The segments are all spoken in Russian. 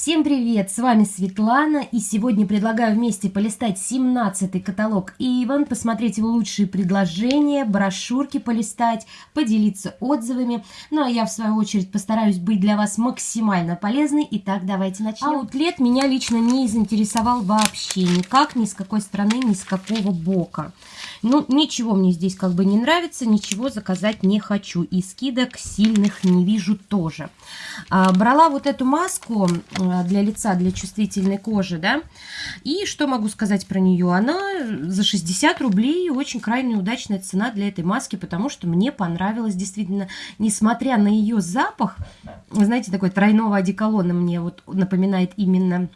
Всем привет, с вами Светлана, и сегодня предлагаю вместе полистать 17-й каталог Иван, посмотреть его лучшие предложения, брошюрки полистать, поделиться отзывами. Ну а я, в свою очередь, постараюсь быть для вас максимально полезной. Итак, давайте начнем. Аутлет меня лично не заинтересовал вообще никак, ни с какой стороны, ни с какого бока. Ну, ничего мне здесь как бы не нравится, ничего заказать не хочу. И скидок сильных не вижу тоже. А, брала вот эту маску для лица, для чувствительной кожи, да. И что могу сказать про нее? Она за 60 рублей очень крайне удачная цена для этой маски, потому что мне понравилось действительно, несмотря на ее запах, знаете, такой тройного одеколона мне вот напоминает именно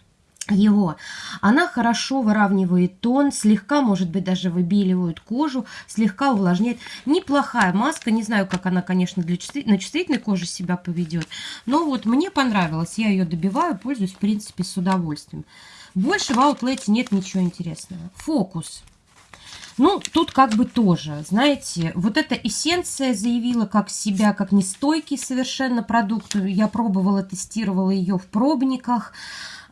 его. Она хорошо выравнивает тон, слегка, может быть, даже выбеливает кожу, слегка увлажняет. Неплохая маска, не знаю, как она, конечно, для чувств... на чувствительной коже себя поведет, но вот мне понравилось, я ее добиваю, пользуюсь, в принципе, с удовольствием. Больше в аутлете нет ничего интересного. Фокус. Ну, тут как бы тоже, знаете, вот эта эссенция заявила как себя, как нестойкий совершенно продукт. Я пробовала, тестировала ее в пробниках.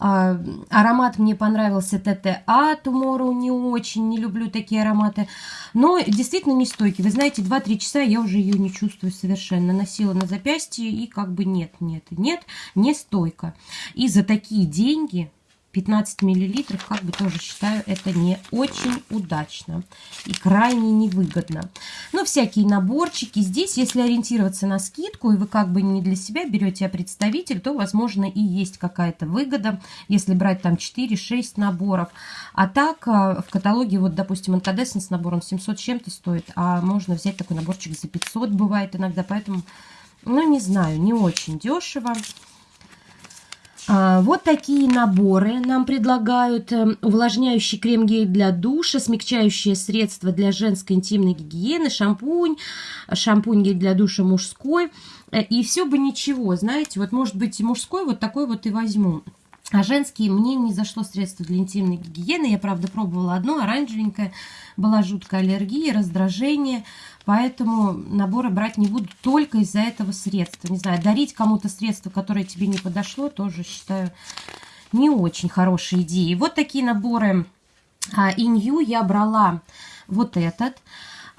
А, аромат мне понравился ТТА Tomorrow, не очень, не люблю такие ароматы. Но действительно не стойкий. Вы знаете, 2-3 часа я уже ее не чувствую совершенно. Носила на запястье и как бы нет, нет, нет, не стойко. И за такие деньги 15 миллилитров, как бы тоже считаю, это не очень удачно и крайне невыгодно. Но всякие наборчики. Здесь, если ориентироваться на скидку, и вы как бы не для себя берете, а представитель, то, возможно, и есть какая-то выгода, если брать там 4-6 наборов. А так, э, в каталоге, вот, допустим, инкадесцент с набором 700 чем-то стоит, а можно взять такой наборчик за 500 бывает иногда, поэтому, ну, не знаю, не очень дешево. А, вот такие наборы нам предлагают. Эм, увлажняющий крем-гель для душа, смягчающее средство для женской интимной гигиены, шампунь, шампунь-гель для душа мужской. Э, и все бы ничего, знаете, вот может быть мужской вот такой вот и возьму. А женские мне не зашло средство для интимной гигиены. Я, правда, пробовала одно, оранжевенькое. Была жуткая аллергия, раздражение. Поэтому наборы брать не буду только из-за этого средства. Не знаю, дарить кому-то средство, которое тебе не подошло, тоже считаю не очень хорошей идеей. Вот такие наборы а, Инью я брала вот этот.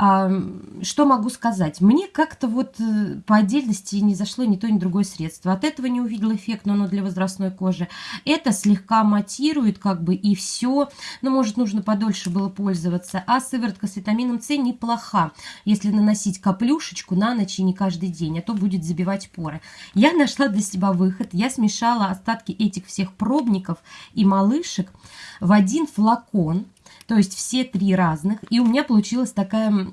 Что могу сказать? Мне как-то вот э, по отдельности не зашло ни то, ни другое средство. От этого не увидела эффект, но оно для возрастной кожи. Это слегка матирует как бы и все. Но может нужно подольше было пользоваться. А сыворотка с витамином С неплоха, если наносить каплюшечку на ночь и не каждый день, а то будет забивать поры. Я нашла для себя выход. Я смешала остатки этих всех пробников и малышек в один флакон то есть все три разных. И у меня получилась такая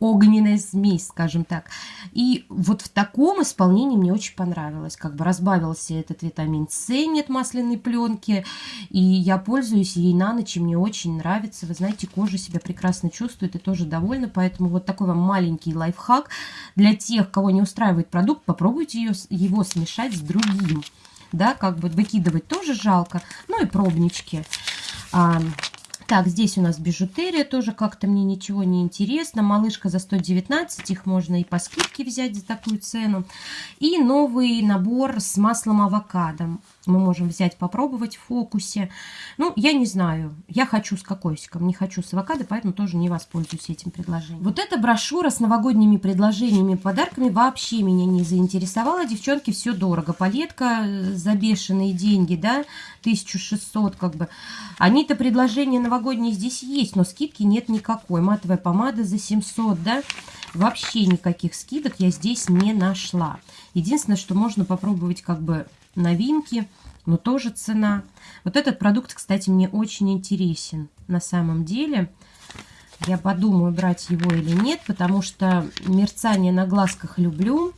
огненная смесь, скажем так. И вот в таком исполнении мне очень понравилось. Как бы разбавился этот витамин С, нет масляной пленки. И я пользуюсь ей на ночь, и мне очень нравится. Вы знаете, кожа себя прекрасно чувствует и тоже довольна. Поэтому вот такой вам маленький лайфхак. Для тех, кого не устраивает продукт, попробуйте ее, его смешать с другим. Да, как бы выкидывать тоже жалко. Ну и пробнички. Так, здесь у нас бижутерия, тоже как-то мне ничего не интересно. Малышка за 119, их можно и по скидке взять за такую цену. И новый набор с маслом авокадо мы можем взять, попробовать в фокусе. Ну, я не знаю, я хочу с кокосиком, не хочу с авокадо, поэтому тоже не воспользуюсь этим предложением. Вот эта брошюра с новогодними предложениями, подарками вообще меня не заинтересовала. Девчонки, все дорого. Палетка за бешеные деньги, да, 1600 как бы. Они-то предложения новогодние здесь есть, но скидки нет никакой. Матовая помада за 700, да. Вообще никаких скидок я здесь не нашла. Единственное, что можно попробовать как бы новинки, но тоже цена. Вот этот продукт, кстати, мне очень интересен на самом деле. Я подумаю, брать его или нет, потому что мерцание на глазках люблю.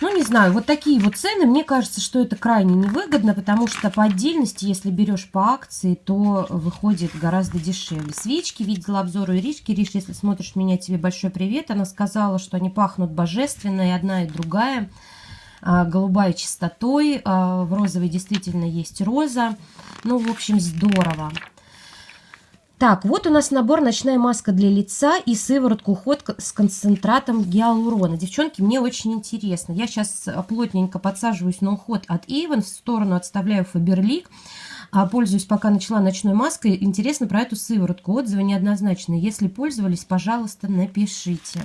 Ну, не знаю, вот такие вот цены, мне кажется, что это крайне невыгодно, потому что по отдельности, если берешь по акции, то выходит гораздо дешевле. Свечки, видела обзор у Иришки. Ириш, если смотришь меня, тебе большой привет. Она сказала, что они пахнут божественно, и одна, и другая. А, голубая чистотой, а, в розовой действительно есть роза. Ну, в общем, здорово. Так, вот у нас набор «Ночная маска для лица» и сыворотку уход с концентратом гиалурона. Девчонки, мне очень интересно. Я сейчас плотненько подсаживаюсь на уход от Avon, в сторону отставляю Фаберлик. А пользуюсь пока начала ночной маской. Интересно про эту сыворотку. Отзывы неоднозначные. Если пользовались, пожалуйста, напишите.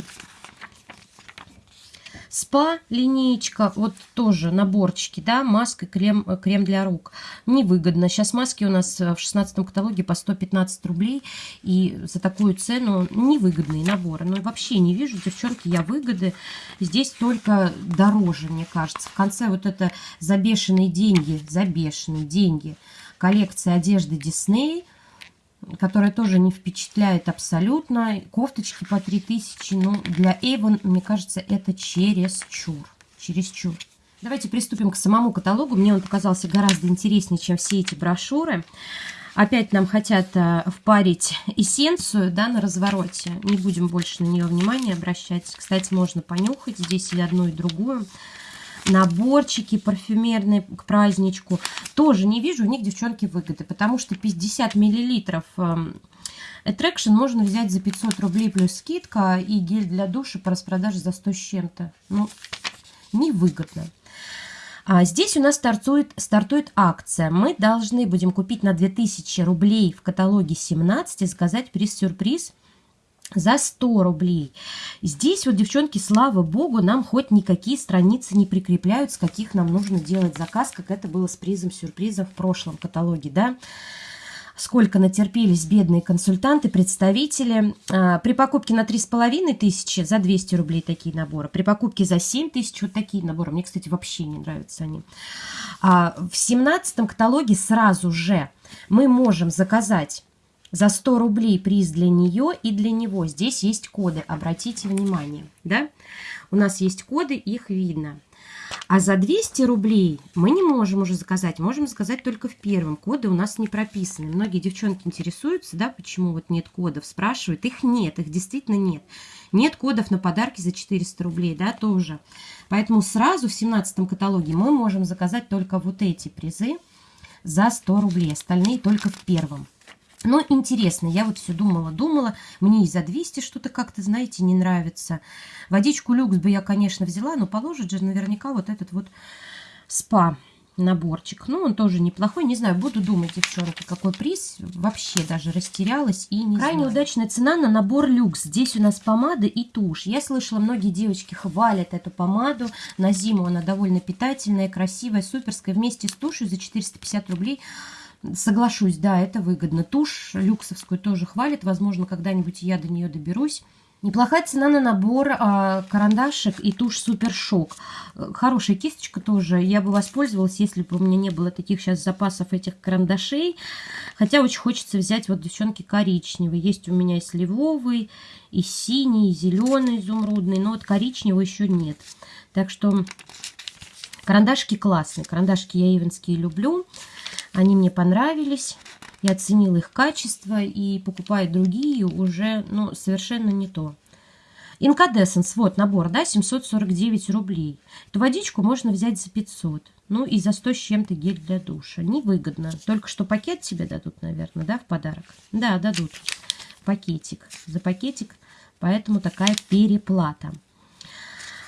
Спа линеечка, вот тоже наборчики, да, маска, крем, крем для рук. Невыгодно. Сейчас маски у нас в 16 каталоге по 115 рублей. И за такую цену невыгодные наборы. Ну, вообще не вижу, девчонки, я выгоды. Здесь только дороже, мне кажется. В конце вот это забешенные деньги, забешенные деньги. Коллекция одежды Дисней – которая тоже не впечатляет абсолютно. Кофточки по 3000, ну, для Avon, мне кажется, это чересчур. Чересчур. Давайте приступим к самому каталогу. Мне он показался гораздо интереснее, чем все эти брошюры. Опять нам хотят э, впарить эссенцию да, на развороте. Не будем больше на нее внимания обращать. Кстати, можно понюхать здесь и одну, и другую наборчики парфюмерные к праздничку. Тоже не вижу у них, девчонки, выгоды, потому что 50 миллилитров эм, Attraction можно взять за 500 рублей плюс скидка и гель для душа по распродаже за 100 с чем-то. Ну, невыгодно. А здесь у нас стартует, стартует акция. Мы должны будем купить на 2000 рублей в каталоге 17 и заказать приз-сюрприз за 100 рублей. Здесь вот, девчонки, слава богу, нам хоть никакие страницы не прикрепляют, с каких нам нужно делать заказ, как это было с призом-сюрпризом в прошлом каталоге, да. Сколько натерпелись бедные консультанты, представители. А, при покупке на 3,5 тысячи за 200 рублей такие наборы. При покупке за 7 тысяч вот такие наборы. Мне, кстати, вообще не нравятся они. А в 17 каталоге сразу же мы можем заказать за 100 рублей приз для нее и для него. Здесь есть коды, обратите внимание. Да? У нас есть коды, их видно. А за 200 рублей мы не можем уже заказать, можем заказать только в первом. Коды у нас не прописаны. Многие девчонки интересуются, да, почему вот нет кодов, спрашивают. Их нет, их действительно нет. Нет кодов на подарки за 400 рублей, да, тоже. Поэтому сразу в 17 каталоге мы можем заказать только вот эти призы за 100 рублей. Остальные только в первом. Но интересно, я вот все думала, думала, мне и за 200 что-то как-то, знаете, не нравится. Водичку люкс бы я, конечно, взяла, но положит же наверняка вот этот вот спа наборчик. Ну, он тоже неплохой. Не знаю, буду думать, девчонки, какой приз. Вообще даже растерялась и не Крайне знаю. удачная цена на набор люкс. Здесь у нас помада и тушь. Я слышала, многие девочки хвалят эту помаду. На зиму она довольно питательная, красивая, суперская. Вместе с тушью за 450 рублей Соглашусь, да, это выгодно. Тушь люксовскую тоже хвалит. Возможно, когда-нибудь я до нее доберусь. Неплохая цена на набор а, карандашек и тушь Супер Шок. Хорошая кисточка тоже. Я бы воспользовалась, если бы у меня не было таких сейчас запасов этих карандашей. Хотя очень хочется взять вот, девчонки, коричневый. Есть у меня и сливовый, и синий, и зеленый, изумрудный. Но вот коричневого еще нет. Так что карандашки классные. Карандашки я ивенские люблю. Они мне понравились. Я оценила их качество и покупаю другие уже ну, совершенно не то. Инкадессенс, вот набор, да, 749 рублей. Эту водичку можно взять за 500. Ну и за 100 с чем-то гель для душа. Невыгодно. Только что пакет тебе дадут, наверное, да, в подарок? Да, дадут. Пакетик. За пакетик. Поэтому такая переплата.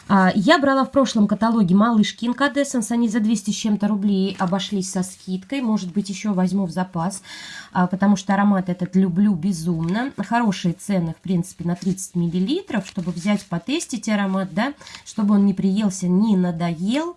А, я брала в прошлом каталоге малышки Incandescence, они за 200 с чем-то рублей обошлись со скидкой, может быть еще возьму в запас, а, потому что аромат этот люблю безумно. Хорошие цены, в принципе, на 30 миллилитров, чтобы взять, потестить аромат, да, чтобы он не приелся, не надоел.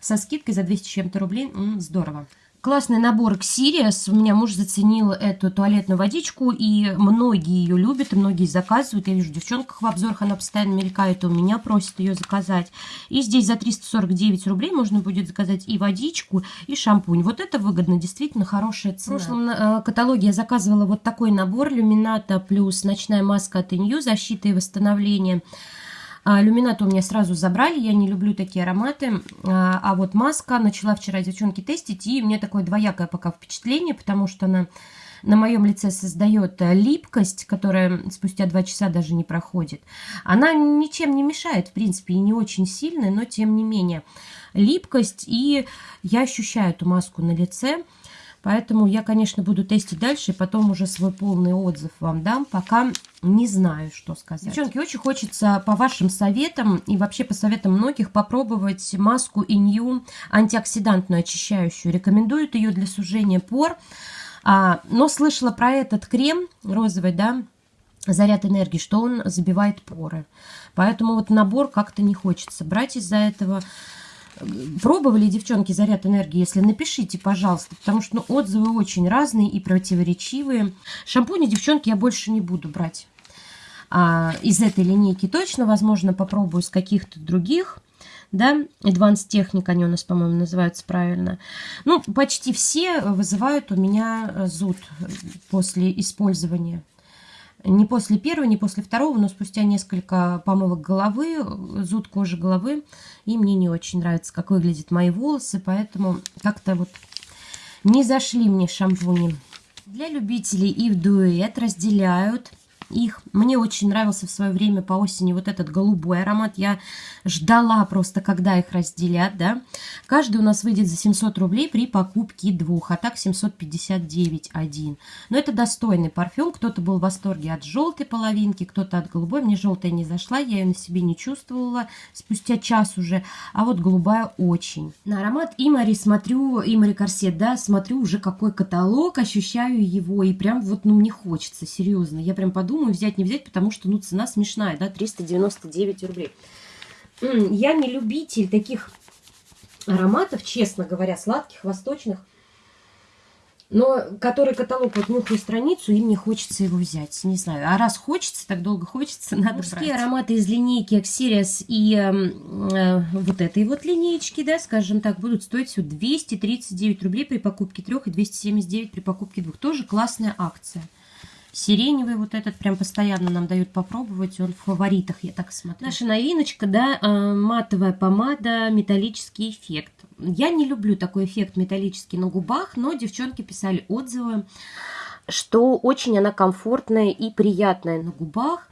Со скидкой за 200 с чем-то рублей, здорово. Классный набор Ксириас. У меня муж заценил эту туалетную водичку, и многие ее любят, и многие заказывают. Я вижу, в девчонках в обзорах она постоянно мелькает, у меня просят ее заказать. И здесь за 349 рублей можно будет заказать и водичку, и шампунь. Вот это выгодно, действительно хорошая цена. В прошлом э, каталоге я заказывала вот такой набор Люмината плюс ночная маска от Инью, защита и восстановление. А, люминат у меня сразу забрали, я не люблю такие ароматы. А, а вот маска начала вчера девчонки тестить, и мне такое двоякое пока впечатление, потому что она на моем лице создает э, липкость, которая спустя два часа даже не проходит. Она ничем не мешает, в принципе, и не очень сильная, но тем не менее. Липкость, и я ощущаю эту маску на лице. Поэтому я, конечно, буду тестить дальше, и потом уже свой полный отзыв вам дам. Пока не знаю, что сказать. Девчонки, очень хочется по вашим советам и вообще по советам многих попробовать маску Инью антиоксидантную очищающую. Рекомендуют ее для сужения пор. А, но слышала про этот крем розовый, да, заряд энергии, что он забивает поры. Поэтому вот набор как-то не хочется брать из-за этого. Пробовали, девчонки, заряд энергии? Если напишите, пожалуйста, потому что ну, отзывы очень разные и противоречивые. Шампуни, девчонки, я больше не буду брать. А, из этой линейки точно, возможно, попробую с каких-то других да, Advanced Technic, они у нас, по-моему, называются правильно. Ну, почти все вызывают у меня зуд после использования не после первого, не после второго, но спустя несколько помывок головы, зуд кожи головы. И мне не очень нравится, как выглядят мои волосы, поэтому как-то вот не зашли мне шампуни. Для любителей и в дуэт разделяют их. Мне очень нравился в свое время по осени вот этот голубой аромат. Я ждала просто, когда их разделят, да. Каждый у нас выйдет за 700 рублей при покупке двух, а так 759 один. Но это достойный парфюм. Кто-то был в восторге от желтой половинки, кто-то от голубой. Мне желтая не зашла, я ее на себе не чувствовала спустя час уже. А вот голубая очень. На аромат Имари смотрю, Имари Корсет, да, смотрю уже какой каталог, ощущаю его. И прям вот, ну, мне хочется, серьезно. Я прям подумала, думаю, взять, не взять, потому что, ну, цена смешная, да, 399 рублей. Я не любитель таких ароматов, честно говоря, сладких, восточных, но который каталог, вот нюхаю страницу, и мне хочется его взять. Не знаю, а раз хочется, так долго хочется, надо Мужские брать. ароматы из линейки Axerius и э, вот этой вот линейки, да, скажем так, будут стоить всего 239 рублей при покупке трех и 279 при покупке двух. Тоже классная акция. Сиреневый вот этот прям постоянно нам дают попробовать. Он в фаворитах, я так смотрю. Наша новиночка, да, э, матовая помада, металлический эффект. Я не люблю такой эффект металлический на губах, но девчонки писали отзывы, что очень она комфортная и приятная на губах.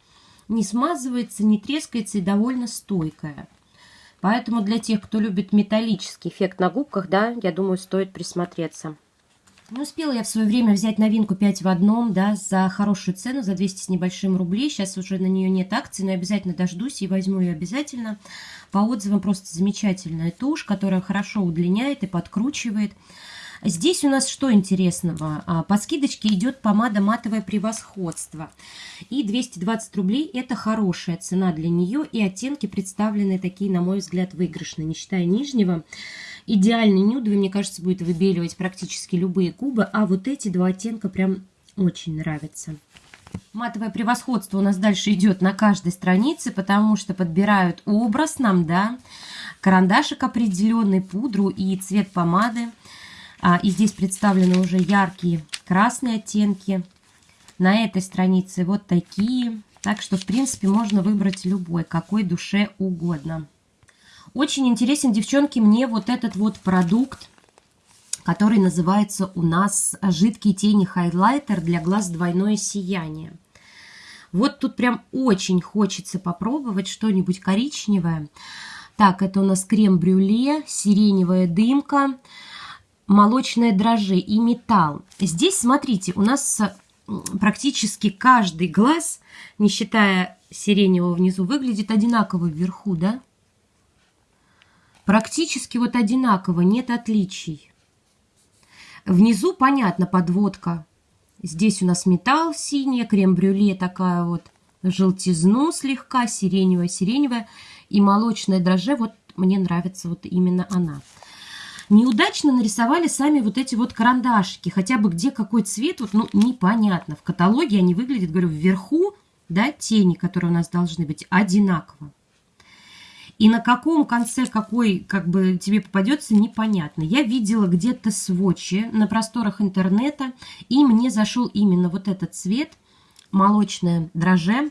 Не смазывается, не трескается и довольно стойкая. Поэтому для тех, кто любит металлический эффект на губках, да, я думаю, стоит присмотреться. Не успела я в свое время взять новинку 5 в одном, да, за хорошую цену, за 200 с небольшим рублей. Сейчас уже на нее нет акции, но обязательно дождусь и возьму ее обязательно. По отзывам просто замечательная тушь, которая хорошо удлиняет и подкручивает. Здесь у нас что интересного? А, по скидочке идет помада матовое превосходство. И 220 рублей это хорошая цена для нее. И оттенки представлены такие, на мой взгляд, выигрышные, не считая нижнего. Идеальный нюдовый, мне кажется, будет выбеливать практически любые кубы, а вот эти два оттенка прям очень нравятся. Матовое превосходство у нас дальше идет на каждой странице, потому что подбирают образ нам, да, карандашик определенный, пудру и цвет помады. А, и здесь представлены уже яркие красные оттенки. На этой странице вот такие. Так что, в принципе, можно выбрать любой, какой душе угодно. Очень интересен, девчонки, мне вот этот вот продукт, который называется у нас «Жидкий тени хайлайтер для глаз двойное сияние». Вот тут прям очень хочется попробовать что-нибудь коричневое. Так, это у нас крем-брюле, сиреневая дымка, молочное дрожжи и металл. Здесь, смотрите, у нас практически каждый глаз, не считая сиреневого внизу, выглядит одинаково вверху, да? Практически вот одинаково, нет отличий. Внизу, понятно, подводка. Здесь у нас металл синий, крем-брюле такая вот, желтизну слегка, сиреневая-сиреневая. И молочное дрожже, вот мне нравится вот именно она. Неудачно нарисовали сами вот эти вот карандашики. Хотя бы где какой цвет, вот, ну, непонятно. В каталоге они выглядят, говорю, вверху, да, тени, которые у нас должны быть, одинаково. И на каком конце какой как бы тебе попадется, непонятно. Я видела где-то сводчи на просторах интернета, и мне зашел именно вот этот цвет, молочное дроже.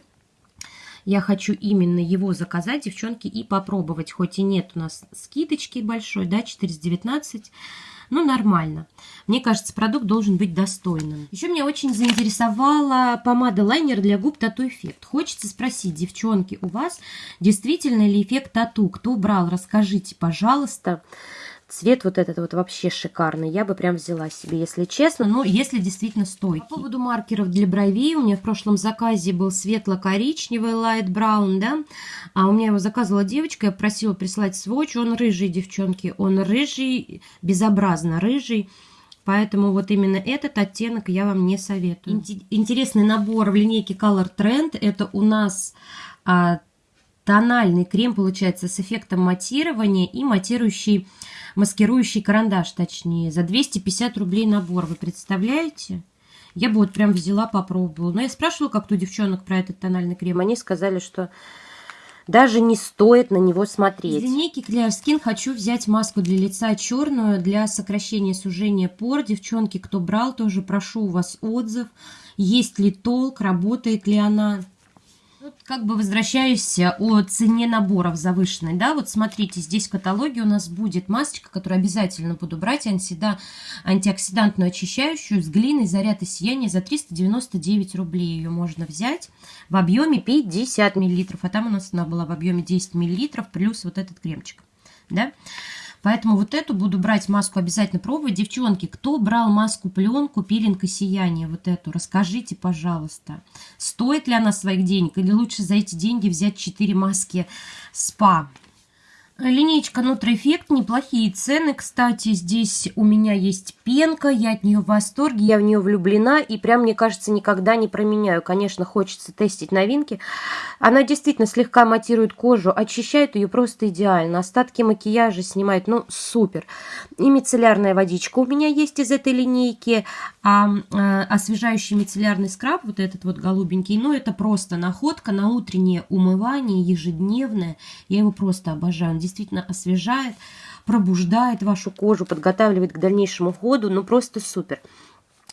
Я хочу именно его заказать, девчонки, и попробовать. Хоть и нет у нас скидочки большой, да, 419 ну, нормально. Мне кажется, продукт должен быть достойным. Еще меня очень заинтересовала помада лайнер для губ Тату Эффект. Хочется спросить, девчонки, у вас действительно ли эффект тату? Кто брал? Расскажите, пожалуйста. Цвет вот этот вот вообще шикарный. Я бы прям взяла себе, если честно. Ну, если действительно стойкий. По поводу маркеров для бровей. У меня в прошлом заказе был светло-коричневый light brown, да. А у меня его заказывала девочка. Я просила прислать сводч. Он рыжий, девчонки. Он рыжий, безобразно рыжий. Поэтому вот именно этот оттенок я вам не советую. Интересный набор в линейке Color Trend. Это у нас а, тональный крем, получается, с эффектом матирования и матирующий, маскирующий карандаш, точнее. За 250 рублей набор, вы представляете? Я бы вот прям взяла, попробовала. Но я спрашивала как-то у девчонок про этот тональный крем. Они сказали, что даже не стоит на него смотреть. Из линейки Clear Skin хочу взять маску для лица черную для сокращения сужения пор. Девчонки, кто брал, тоже прошу у вас отзыв. Есть ли толк, работает ли она. Вот как бы возвращаюсь о цене наборов завышенной, да, вот смотрите, здесь в каталоге у нас будет масочка, которую обязательно буду брать, антида, антиоксидантную очищающую с глиной заряд и сияние за 399 рублей. Ее можно взять в объеме 50 миллилитров, а там у нас она была в объеме 10 миллилитров, плюс вот этот кремчик, да. Поэтому вот эту буду брать маску обязательно пробовать. Девчонки, кто брал маску пленку, пилинг и сияние, вот эту, расскажите, пожалуйста, стоит ли она своих денег или лучше за эти деньги взять 4 маски СПА. Линейка Нутроэффект, неплохие цены. Кстати, здесь у меня есть пенка, я от нее в восторге, я в нее влюблена и прям, мне кажется, никогда не променяю. Конечно, хочется тестить новинки. Она действительно слегка матирует кожу, очищает ее просто идеально. Остатки макияжа снимает, ну, супер. И мицеллярная водичка у меня есть из этой линейки. А э, освежающий мицеллярный скраб, вот этот вот голубенький, ну, это просто находка на утреннее умывание, ежедневное. Я его просто обожаю действительно освежает, пробуждает вашу кожу, подготавливает к дальнейшему уходу, ну просто супер.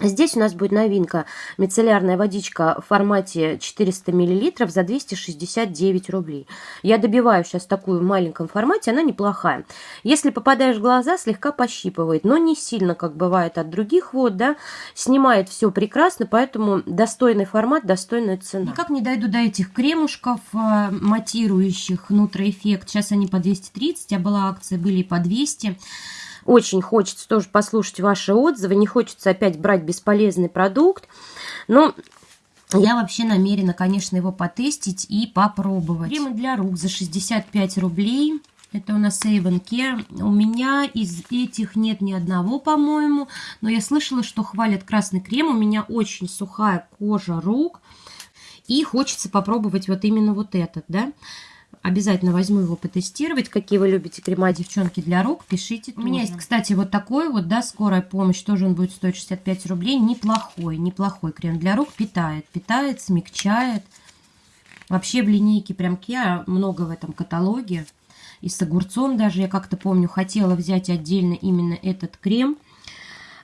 Здесь у нас будет новинка мицеллярная водичка в формате 400 мл за 269 рублей. Я добиваю сейчас такую в маленьком формате, она неплохая. Если попадаешь в глаза, слегка пощипывает, но не сильно, как бывает от других вод, да, снимает все прекрасно, поэтому достойный формат, достойная цена. Никак не дойду до этих кремушков э, матирующих Нутроэффект. Сейчас они по 230, а была акция, были и по 200 очень хочется тоже послушать ваши отзывы, не хочется опять брать бесполезный продукт. Но я вообще намерена, конечно, его потестить и попробовать. Кремы для рук за 65 рублей. Это у нас Avon Care. У меня из этих нет ни одного, по-моему. Но я слышала, что хвалят красный крем. У меня очень сухая кожа рук. И хочется попробовать вот именно вот этот, да. Обязательно возьму его потестировать. Какие вы любите крема, девчонки, для рук, пишите. У меня есть, кстати, вот такой вот, да, скорая помощь. Тоже он будет стоить 65 рублей. Неплохой, неплохой крем для рук. Питает, питает, смягчает. Вообще в линейке прям Kia много в этом каталоге. И с огурцом даже, я как-то помню, хотела взять отдельно именно этот крем –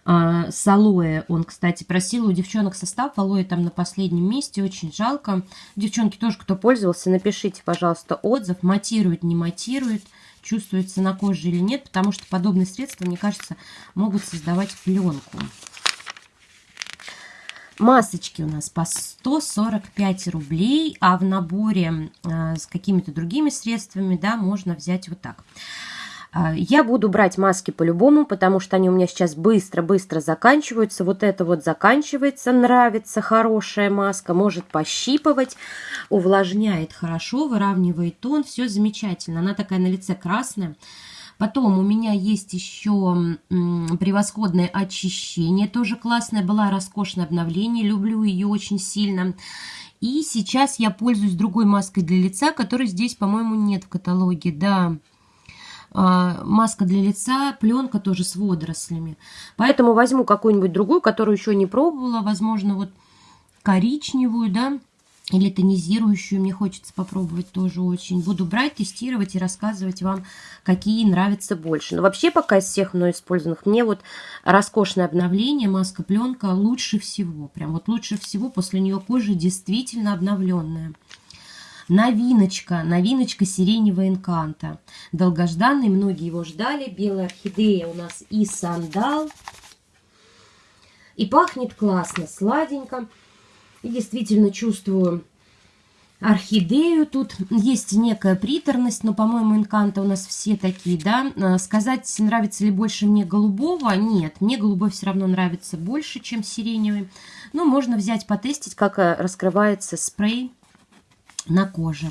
с алоэ он, кстати, просил у девчонок состав. Алоэ там на последнем месте, очень жалко. Девчонки тоже, кто пользовался, напишите, пожалуйста, отзыв. Матирует, не матирует, чувствуется на коже или нет, потому что подобные средства, мне кажется, могут создавать пленку. Масочки у нас по 145 рублей, а в наборе э, с какими-то другими средствами, да, можно взять вот так. А, я буду брать маски по-любому, потому что они у меня сейчас быстро-быстро заканчиваются. Вот это вот заканчивается, нравится, хорошая маска, может пощипывать, увлажняет хорошо, выравнивает тон, все замечательно. Она такая на лице красная. Потом у меня есть еще превосходное очищение, тоже классное, была роскошное обновление, люблю ее очень сильно. И сейчас я пользуюсь другой маской для лица, которой здесь, по-моему, нет в каталоге, да. А, маска для лица, пленка тоже с водорослями. Поэтому возьму какую-нибудь другую, которую еще не пробовала, возможно, вот коричневую, да, или тонизирующую мне хочется попробовать тоже очень. Буду брать, тестировать и рассказывать вам, какие нравятся больше. Но вообще пока из всех мной использованных, мне вот роскошное обновление, маска-пленка лучше всего. Прям вот лучше всего после нее кожа действительно обновленная. Новиночка, новиночка сиреневого инканта. Долгожданный, многие его ждали. Белая орхидея у нас и сандал. И пахнет классно, сладенько. И действительно чувствую орхидею. Тут есть некая приторность, но, по-моему, инканты у нас все такие, да. Э, сказать, нравится ли больше мне голубого, нет. Мне голубой все равно нравится больше, чем сиреневый. Но можно взять, потестить, как э, раскрывается спрей на коже.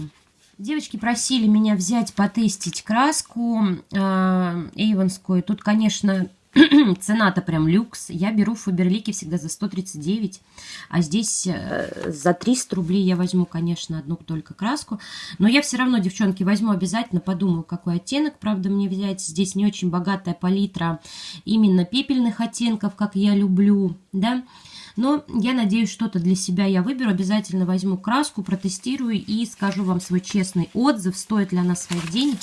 Девочки просили меня взять, потестить краску э. Тут, конечно, Цена-то прям люкс. Я беру в Фаберлике всегда за 139, а здесь э, за 300 рублей я возьму, конечно, одну только краску. Но я все равно, девчонки, возьму обязательно, подумаю, какой оттенок, правда, мне взять. Здесь не очень богатая палитра именно пепельных оттенков, как я люблю, да. Но я надеюсь, что-то для себя я выберу. Обязательно возьму краску, протестирую и скажу вам свой честный отзыв, стоит ли она своих денег.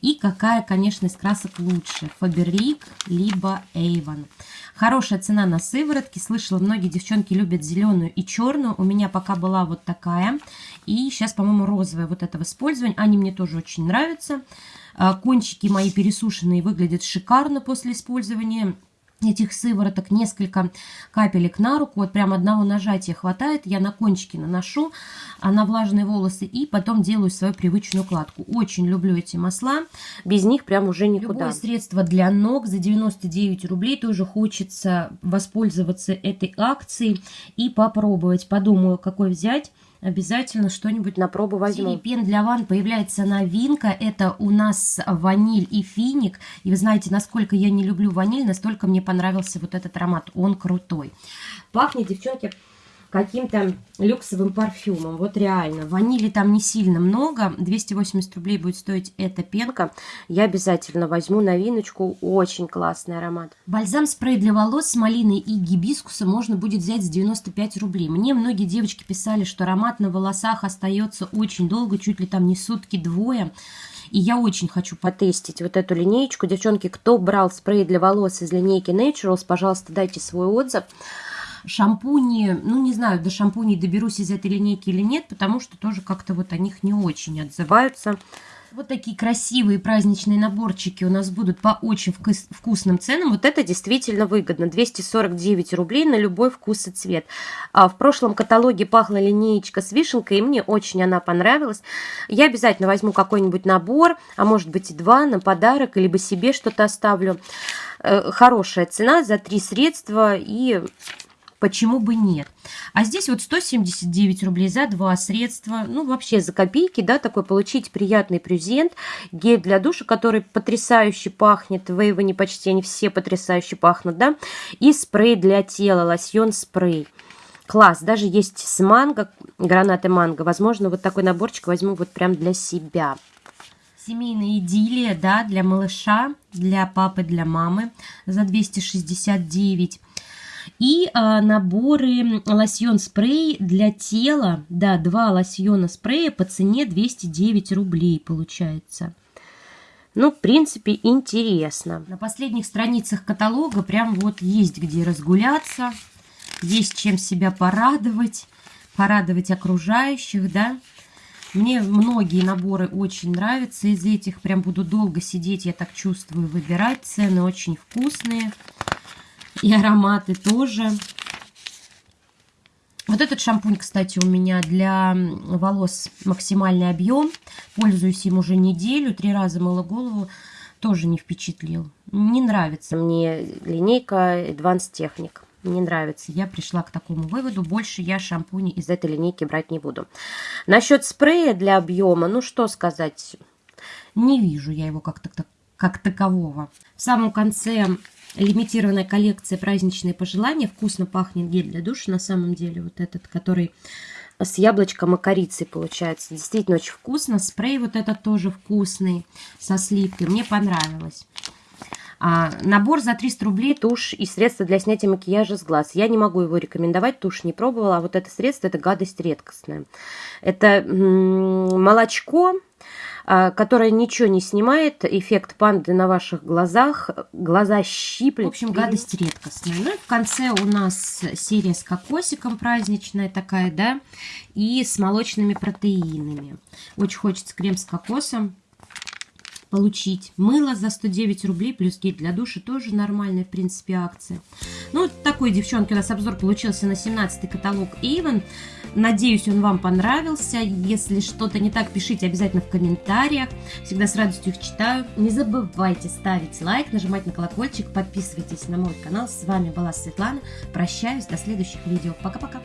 И какая, конечно, из красок лучше, Фаберлик либо Avon. Хорошая цена на сыворотки. Слышала, многие девчонки любят зеленую и черную. У меня пока была вот такая. И сейчас, по-моему, розовая вот этого использования. Они мне тоже очень нравятся. А, кончики мои пересушенные выглядят шикарно после использования этих сывороток несколько капелек на руку, вот прям одного нажатия хватает, я на кончики наношу, а на влажные волосы и потом делаю свою привычную укладку. Очень люблю эти масла, без них прям уже никуда. Любое средство для ног за 99 рублей, тоже хочется воспользоваться этой акцией и попробовать. Подумаю, какой взять обязательно что-нибудь на пробу возьму. Пен для ванн появляется новинка. Это у нас ваниль и финик. И вы знаете, насколько я не люблю ваниль, настолько мне понравился вот этот аромат. Он крутой. Пахнет, девчонки, каким-то люксовым парфюмом. Вот реально. Ванили там не сильно много. 280 рублей будет стоить эта пенка. Я обязательно возьму новиночку. Очень классный аромат. Бальзам-спрей для волос с малиной и гибискусом можно будет взять за 95 рублей. Мне многие девочки писали, что аромат на волосах остается очень долго, чуть ли там не сутки, двое. И я очень хочу потестить вот эту линеечку. Девчонки, кто брал спрей для волос из линейки Naturals, пожалуйста, дайте свой отзыв. Шампуни, ну не знаю, до шампуней доберусь из этой линейки или нет, потому что тоже как-то вот о них не очень отзываются. Вот такие красивые праздничные наборчики у нас будут по очень вкус вкусным ценам. Вот это действительно выгодно. 249 рублей на любой вкус и цвет. А в прошлом каталоге пахла линеечка с вишенкой, и мне очень она понравилась. Я обязательно возьму какой-нибудь набор, а может быть и два на подарок, либо себе что-то оставлю. Э, хорошая цена за три средства и почему бы нет. А здесь вот 179 рублей за два средства, ну вообще за копейки, да, такой получить приятный презент, гель для душа, который потрясающе пахнет, в Эйвоне почти они все потрясающе пахнут, да, и спрей для тела, лосьон спрей. Класс, даже есть с манго, гранаты манго, возможно, вот такой наборчик возьму вот прям для себя. Семейная идиллия, да, для малыша, для папы, для мамы за 269 и а, наборы лосьон-спрей для тела. Да, два лосьона-спрея по цене 209 рублей получается. Ну, в принципе, интересно. На последних страницах каталога прям вот есть где разгуляться, есть чем себя порадовать, порадовать окружающих, да. Мне многие наборы очень нравятся из этих. Прям буду долго сидеть, я так чувствую, выбирать. Цены очень вкусные. И ароматы тоже. Вот этот шампунь, кстати, у меня для волос максимальный объем. Пользуюсь им уже неделю, три раза мыла голову. Тоже не впечатлил. Не нравится мне линейка Advanced Technic. Не нравится. Я пришла к такому выводу. Больше я шампуни из этой линейки брать не буду. Насчет спрея для объема, ну что сказать, не вижу я его как, -то, как такового. В самом конце лимитированная коллекция праздничные пожелания. Вкусно пахнет гель для душа на самом деле. Вот этот, который с яблочком и корицей получается. Действительно очень вкусно. Спрей вот этот тоже вкусный, со сливкой. Мне понравилось. А, набор за 300 рублей тушь и средства для снятия макияжа с глаз. Я не могу его рекомендовать, тушь не пробовала, а вот это средство, это гадость редкостная. Это молочко, которая ничего не снимает, эффект панды на ваших глазах, глаза щиплет. В общем, гадость редкостная. Ну и в конце у нас серия с кокосиком праздничная такая, да, и с молочными протеинами. Очень хочется крем с кокосом получить. Мыло за 109 рублей, плюс гель для душа, тоже нормальная, в принципе, акция. Ну, такой, девчонки, у нас обзор получился на 17-й каталог Avon. Надеюсь, он вам понравился. Если что-то не так, пишите обязательно в комментариях. Всегда с радостью их читаю. Не забывайте ставить лайк, нажимать на колокольчик, подписывайтесь на мой канал. С вами была Светлана. Прощаюсь, до следующих видео. Пока-пока.